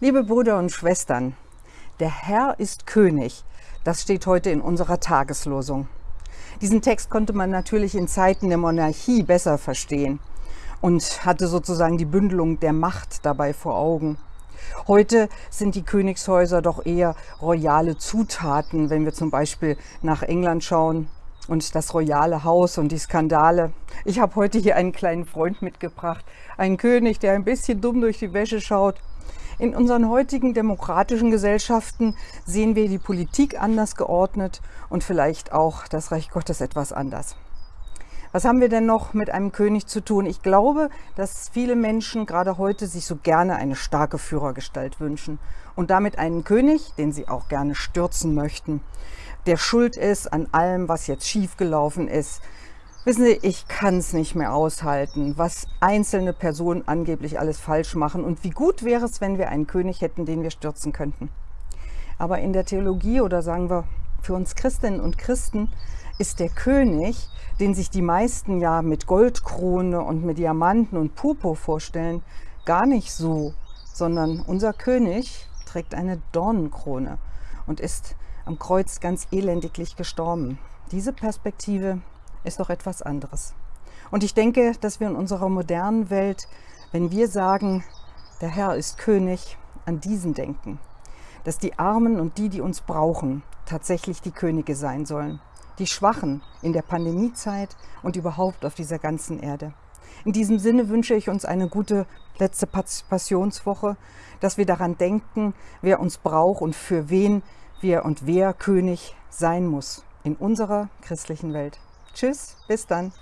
Liebe Brüder und Schwestern, der Herr ist König. Das steht heute in unserer Tageslosung. Diesen Text konnte man natürlich in Zeiten der Monarchie besser verstehen und hatte sozusagen die Bündelung der Macht dabei vor Augen. Heute sind die Königshäuser doch eher royale Zutaten, wenn wir zum Beispiel nach England schauen und das royale Haus und die Skandale. Ich habe heute hier einen kleinen Freund mitgebracht, einen König, der ein bisschen dumm durch die Wäsche schaut. In unseren heutigen demokratischen Gesellschaften sehen wir die Politik anders geordnet und vielleicht auch das Reich Gottes etwas anders. Was haben wir denn noch mit einem König zu tun? Ich glaube, dass viele Menschen gerade heute sich so gerne eine starke Führergestalt wünschen und damit einen König, den sie auch gerne stürzen möchten, der schuld ist an allem, was jetzt schiefgelaufen ist. Wissen Sie, ich kann es nicht mehr aushalten, was einzelne Personen angeblich alles falsch machen und wie gut wäre es, wenn wir einen König hätten, den wir stürzen könnten. Aber in der Theologie oder sagen wir für uns Christinnen und Christen ist der König, den sich die meisten ja mit Goldkrone und mit Diamanten und Purpur vorstellen, gar nicht so, sondern unser König trägt eine Dornenkrone und ist am Kreuz ganz elendiglich gestorben. Diese Perspektive ist doch etwas anderes. Und ich denke, dass wir in unserer modernen Welt, wenn wir sagen, der Herr ist König, an diesen denken. Dass die Armen und die, die uns brauchen, tatsächlich die Könige sein sollen die Schwachen in der Pandemiezeit und überhaupt auf dieser ganzen Erde. In diesem Sinne wünsche ich uns eine gute letzte Passionswoche, dass wir daran denken, wer uns braucht und für wen wir und wer König sein muss in unserer christlichen Welt. Tschüss, bis dann.